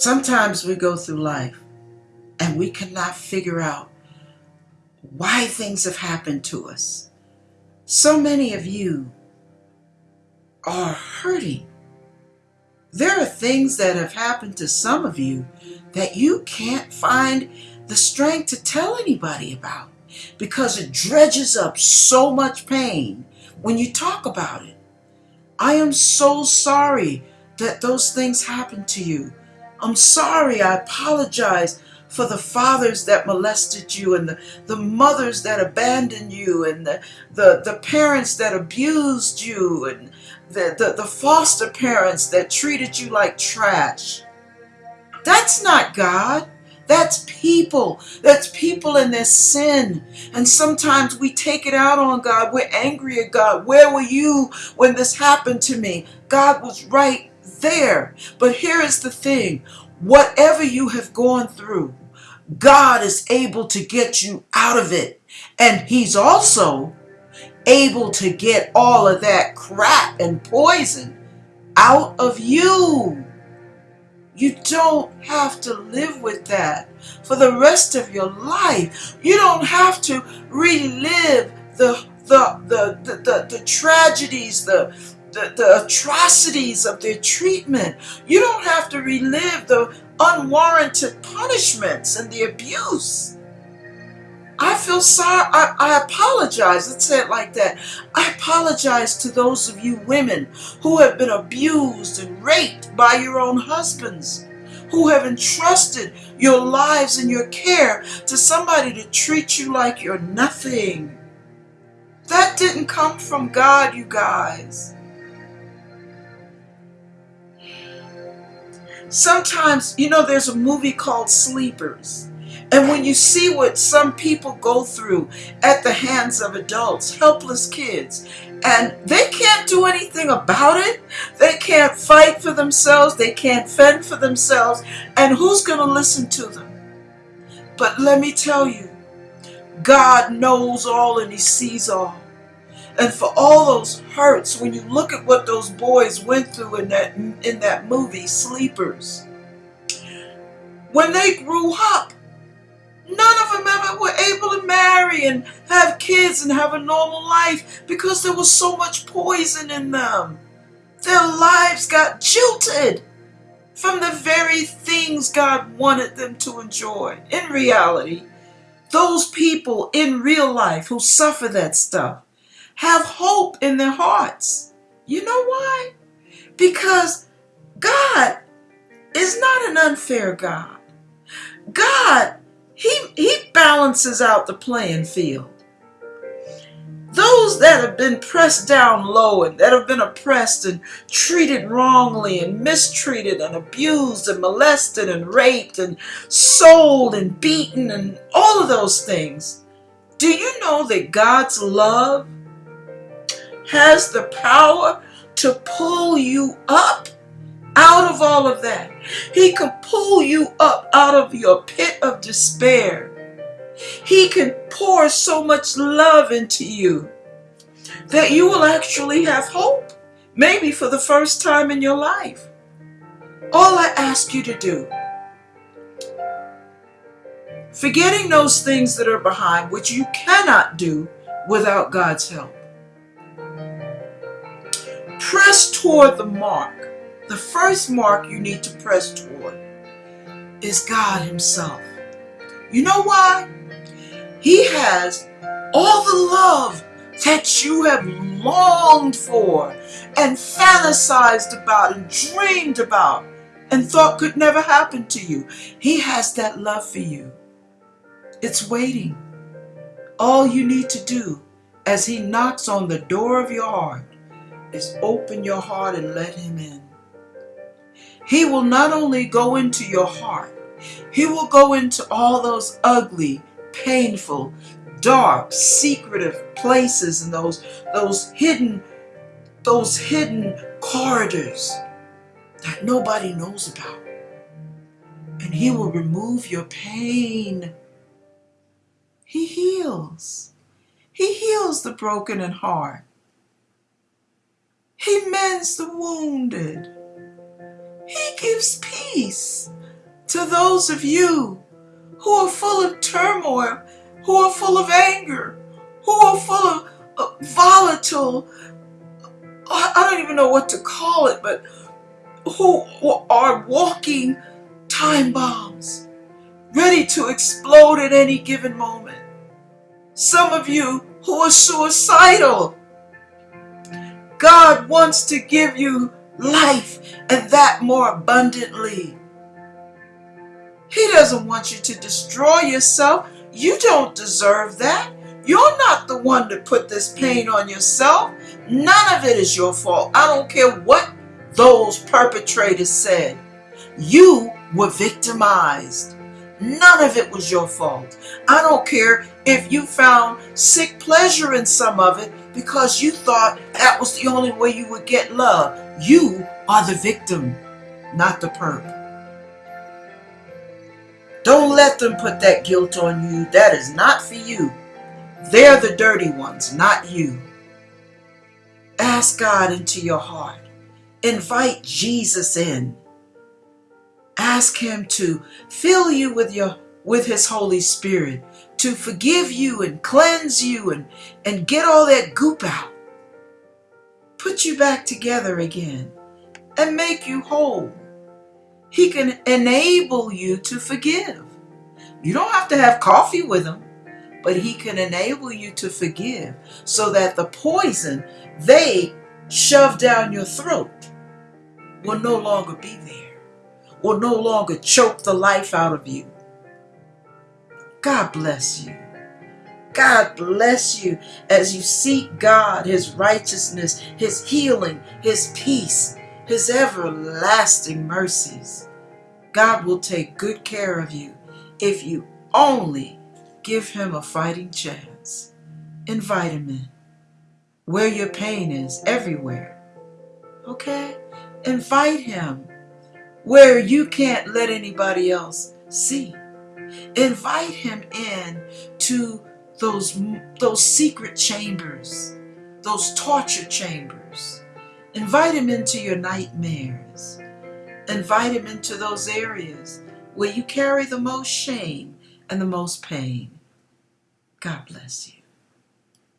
Sometimes we go through life and we cannot figure out why things have happened to us. So many of you are hurting. There are things that have happened to some of you that you can't find the strength to tell anybody about because it dredges up so much pain when you talk about it. I am so sorry that those things happened to you. I'm sorry. I apologize for the fathers that molested you and the, the mothers that abandoned you and the, the, the parents that abused you and the, the, the foster parents that treated you like trash. That's not God. That's people. That's people in their sin. And sometimes we take it out on God. We're angry at God. Where were you when this happened to me? God was right there. But here is the thing whatever you have gone through, God is able to get you out of it. And He's also able to get all of that crap and poison out of you. You don't have to live with that for the rest of your life. You don't have to relive the the the the, the, the tragedies, the, the the atrocities of their treatment. You don't have to relive the unwarranted punishments and the abuse. I feel sorry. I, I apologize. Let's say it like that. I apologize to those of you women who have been abused and raped by your own husbands, who have entrusted your lives and your care to somebody to treat you like you're nothing. That didn't come from God, you guys. Sometimes, you know, there's a movie called Sleepers. And when you see what some people go through at the hands of adults, helpless kids, and they can't do anything about it, they can't fight for themselves, they can't fend for themselves, and who's going to listen to them? But let me tell you, God knows all and He sees all. And for all those hurts, when you look at what those boys went through in that in that movie, Sleepers, when they grew up, None of them ever were able to marry and have kids and have a normal life because there was so much poison in them. Their lives got jilted from the very things God wanted them to enjoy. In reality, those people in real life who suffer that stuff have hope in their hearts. You know why? Because God is not an unfair God. God he, he balances out the playing field. Those that have been pressed down low and that have been oppressed and treated wrongly and mistreated and abused and molested and raped and sold and beaten and all of those things. Do you know that God's love has the power to pull you up out of all of that. He can pull you up out of your pit of despair. He can pour so much love into you that you will actually have hope, maybe for the first time in your life. All I ask you to do, forgetting those things that are behind, which you cannot do without God's help, press toward the mark the first mark you need to press toward is God Himself. You know why? He has all the love that you have longed for and fantasized about and dreamed about and thought could never happen to you. He has that love for you. It's waiting. All you need to do as He knocks on the door of your heart is open your heart and let Him in. He will not only go into your heart, He will go into all those ugly, painful, dark, secretive places and those, those hidden, those hidden corridors that nobody knows about. And He will remove your pain. He heals. He heals the broken and heart. He mends the wounded. He gives peace To those of you who are full of turmoil, who are full of anger, who are full of uh, volatile, I I don't even know what to call it, but who are walking time bombs, ready to explode at any given moment. Some of you who are suicidal. God wants to give you life and that more abundantly. He doesn't want you to destroy yourself. You don't deserve that. You're not the one to put this pain on yourself. None of it is your fault. I don't care what those perpetrators said. You were victimized. None of it was your fault. I don't care if you found sick pleasure in some of it because you thought that was the only way you would get love. You are the victim, not the perp. Don't let them put that guilt on you. That is not for you. They're the dirty ones, not you. Ask God into your heart. Invite Jesus in. Ask him to fill you with your with his Holy Spirit, to forgive you and cleanse you and, and get all that goop out. Put you back together again and make you whole. He can enable you to forgive. You don't have to have coffee with him, but he can enable you to forgive so that the poison they shove down your throat will no longer be there, will no longer choke the life out of you. God bless you. God bless you as you seek God, His righteousness, His healing, His peace, His everlasting mercies. God will take good care of you if you only give Him a fighting chance. Invite Him in. Where your pain is, everywhere. Okay? Invite Him where you can't let anybody else see. Invite Him in to those, those secret chambers, those torture chambers. Invite Him into your nightmares. Invite Him into those areas where you carry the most shame and the most pain. God bless you.